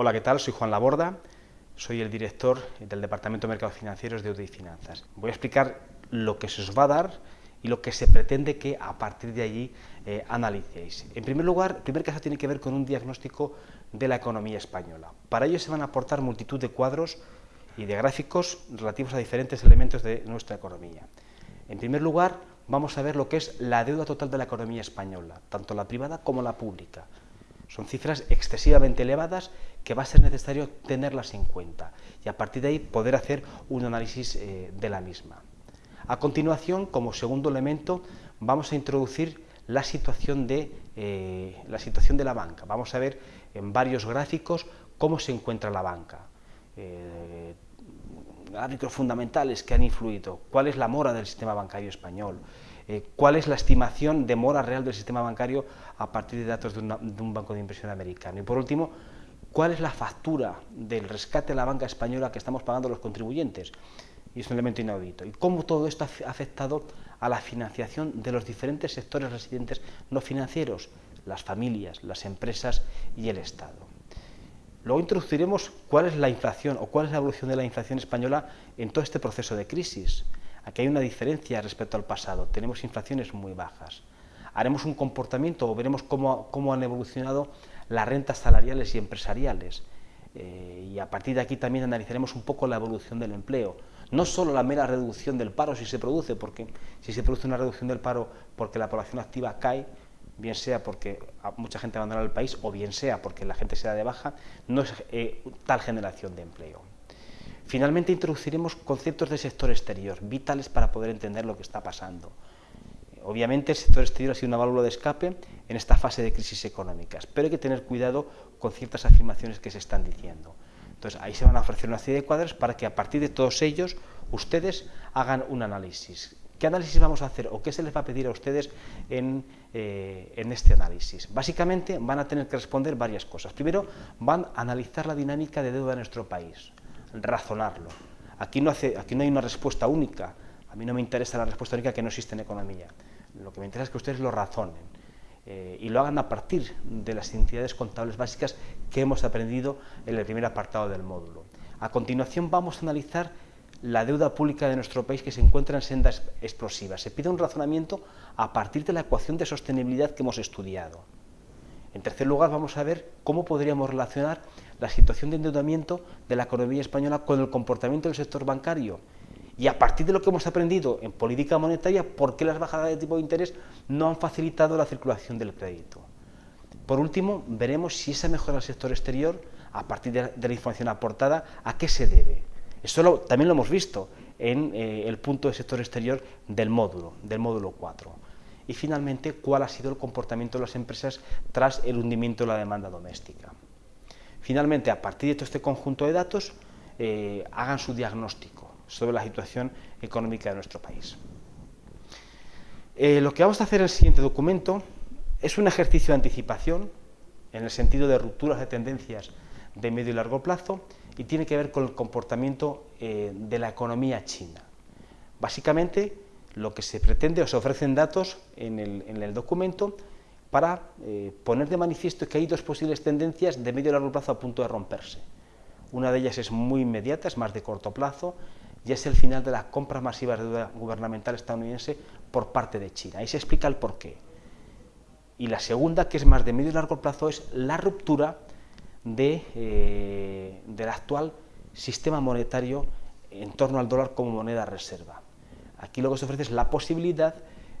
Hola, ¿qué tal? Soy Juan Laborda, soy el director del Departamento de Mercados Financieros de UDI Finanzas. Voy a explicar lo que se os va a dar y lo que se pretende que a partir de allí eh, analicéis. En primer lugar, el primer caso tiene que ver con un diagnóstico de la economía española. Para ello se van a aportar multitud de cuadros y de gráficos relativos a diferentes elementos de nuestra economía. En primer lugar, vamos a ver lo que es la deuda total de la economía española, tanto la privada como la pública. Son cifras excesivamente elevadas que va a ser necesario tenerlas en cuenta y a partir de ahí poder hacer un análisis eh, de la misma. A continuación, como segundo elemento, vamos a introducir la situación, de, eh, la situación de la banca. Vamos a ver en varios gráficos cómo se encuentra la banca. Eh, gráficos fundamentales que han influido, cuál es la mora del sistema bancario español, eh, cuál es la estimación de mora real del sistema bancario a partir de datos de, de, un banco de inversión americano. Y por último, cuál es la factura del rescate de la banca española que estamos pagando los contribuyentes. Y es un elemento inaudito. Y cómo todo esto ha afectado a la financiación de los diferentes sectores residentes no financieros, las familias, las empresas y el Estado. Luego introduciremos cuál es la inflación o cuál es la evolución de la inflación española en todo este proceso de crisis. Aquí hay una diferencia respecto al pasado, tenemos inflaciones muy bajas. Haremos un comportamiento o veremos cómo, cómo han evolucionado las rentas salariales y empresariales. Eh, y a partir de aquí también analizaremos un poco la evolución del empleo. No solo la mera reducción del paro si se produce, porque si se produce una reducción del paro porque la población activa cae, bien sea porque mucha gente abandona el país o bien sea porque la gente se da de baja, no es eh, tal generación de empleo. Finalmente introduciremos conceptos de sector exterior, vitales para poder entender lo que está pasando. Obviamente el sector exterior ha sido una válvula de escape en esta fase de crisis económicas, pero hay que tener cuidado con ciertas afirmaciones que se están diciendo. Entonces ahí se van a ofrecer una serie de cuadros para que a partir de todos ellos ustedes hagan un análisis. ¿Qué análisis vamos a hacer o qué se les va a pedir a ustedes en, eh, en, este análisis? Básicamente van a tener que responder varias cosas. Primero, van a analizar la dinámica de deuda de nuestro país razonarlo. Aquí no, hace, aquí no hay una respuesta única, a mí no me interesa la respuesta única que no existe en economía, lo que me interesa es que ustedes lo razonen eh, y lo hagan a partir de las entidades contables básicas que hemos aprendido en el primer apartado del módulo. A continuación vamos a analizar la deuda pública de nuestro país que se encuentra en sendas explosivas. Se pide un razonamiento a partir de la ecuación de sostenibilidad que hemos estudiado. En tercer lugar, vamos a ver cómo podríamos relacionar la situación de endeudamiento de la economía española con el comportamiento del sector bancario. Y a partir de lo que hemos aprendido en política monetaria, por qué las bajadas de tipo de interés no han facilitado la circulación del crédito. Por último, veremos si esa mejora del sector exterior, a partir de la, información aportada, a qué se debe. Eso también lo hemos visto en eh, el punto del sector exterior del módulo, del módulo 4 y finalmente cuál ha sido el comportamiento de las empresas tras el hundimiento de la demanda doméstica. Finalmente, a partir de todo este conjunto de datos, eh, hagan su diagnóstico sobre la situación económica de nuestro país. Eh, lo que vamos a hacer en el siguiente documento es un ejercicio de anticipación en el sentido de rupturas de tendencias de medio y largo plazo y tiene que ver con el comportamiento eh, de la economía china. Básicamente, lo que se pretende o se ofrecen datos en el, documento para eh, poner de manifiesto que hay dos posibles tendencias de medio y largo plazo a punto de romperse. Una de ellas es muy inmediata, es más de corto plazo, y es el final de las compras masivas de deuda gubernamental estadounidense por parte de China. Ahí se explica el porqué. Y la segunda, que es más de medio y largo plazo, es la ruptura eh, del actual sistema monetario en torno al dólar como moneda reserva. Aquí lo que se ofrece es la posibilidad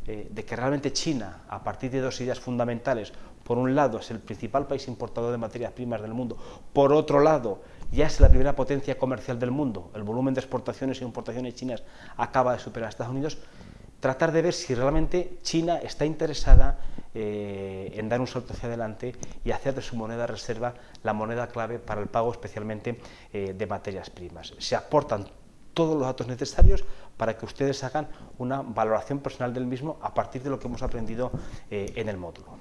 eh, de que realmente China, a partir de dos ideas fundamentales, por un lado es el principal país importador de materias primas del mundo, por otro lado ya es la primera potencia comercial del mundo, el volumen de exportaciones e importaciones chinas acaba de superar a Estados Unidos, tratar de ver si realmente China está interesada eh, en dar un salto hacia adelante y hacer de su moneda reserva la moneda clave para el pago especialmente eh, de materias primas. Se aportan todos los datos necesarios para que ustedes hagan una valoración personal del mismo a partir de lo que hemos aprendido eh, en el módulo.